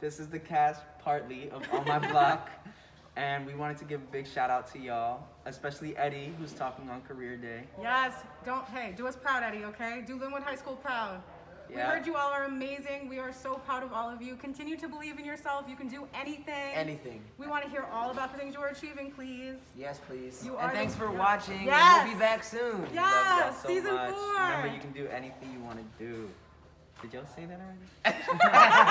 This is the cast partly of On My Block. And we wanted to give a big shout out to y'all, especially Eddie, who's talking on career day. Yes, don't, hey, do us proud, Eddie, okay? Do Linwood High School proud. We heard you all are amazing. We are so proud of all of you. Continue to believe in yourself. You can do anything. Anything. We want to hear all about the things you are achieving, please. Yes, please. You are and thanks for watching. Yes. And we'll be back soon. Yes, so season much. four. Remember, you can do anything you want to do. Did y'all say that already?